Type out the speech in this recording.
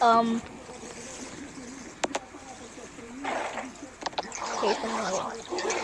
Um. Okay.